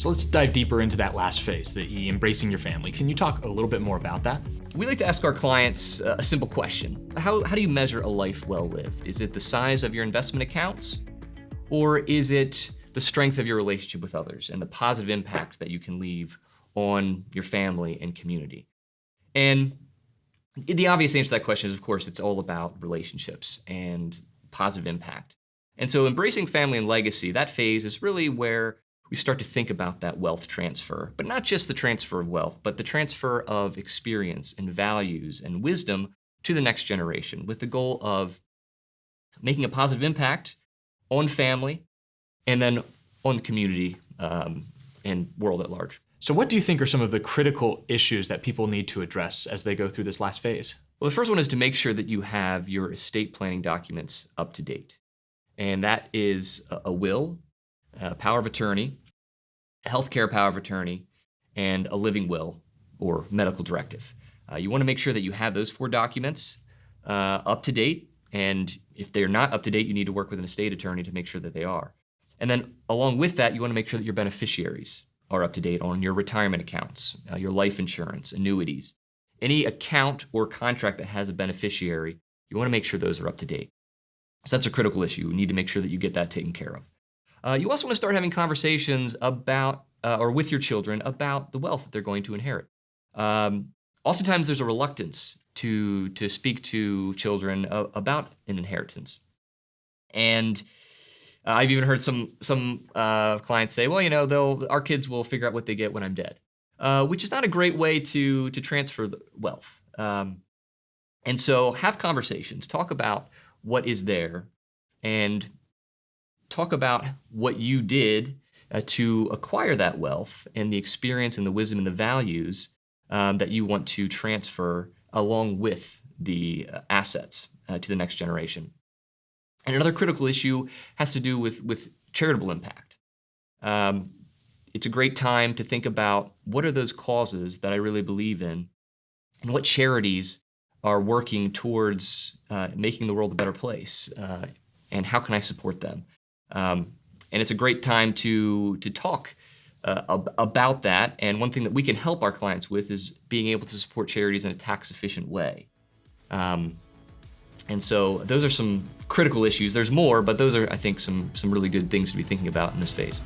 So let's dive deeper into that last phase, the embracing your family. Can you talk a little bit more about that? We like to ask our clients uh, a simple question. How, how do you measure a life well lived? Is it the size of your investment accounts? Or is it the strength of your relationship with others and the positive impact that you can leave on your family and community? And the obvious answer to that question is, of course, it's all about relationships and positive impact. And so embracing family and legacy, that phase is really where we start to think about that wealth transfer, but not just the transfer of wealth, but the transfer of experience and values and wisdom to the next generation with the goal of making a positive impact on family and then on the community um, and world at large. So what do you think are some of the critical issues that people need to address as they go through this last phase? Well, the first one is to make sure that you have your estate planning documents up to date. And that is a will, a power of attorney, healthcare power of attorney, and a living will or medical directive. Uh, you want to make sure that you have those four documents uh, up to date, and if they're not up to date, you need to work with an estate attorney to make sure that they are. And then along with that, you want to make sure that your beneficiaries are up to date on your retirement accounts, uh, your life insurance, annuities. Any account or contract that has a beneficiary, you want to make sure those are up to date. So that's a critical issue. You need to make sure that you get that taken care of. Uh, you also want to start having conversations about, uh, or with your children, about the wealth that they're going to inherit. Um, oftentimes there's a reluctance to, to speak to children uh, about an inheritance. And uh, I've even heard some, some uh, clients say, well, you know, they'll, our kids will figure out what they get when I'm dead, which is not a great way to, to transfer wealth. Um, and so have conversations, talk about what is there, and talk about what you did uh, to acquire that wealth and the experience and the wisdom and the values um, that you want to transfer along with the uh, assets uh, to the next generation. And another critical issue has to do with, with charitable impact. Um, it's a great time to think about what are those causes that I really believe in and what charities are working towards uh, making the world a better place uh, and how can I support them. Um, and it's a great time to, to talk uh, ab about that. And one thing that we can help our clients with is being able to support charities in a tax efficient way. Um, and so those are some critical issues. There's more, but those are, I think, some, some really good things to be thinking about in this phase.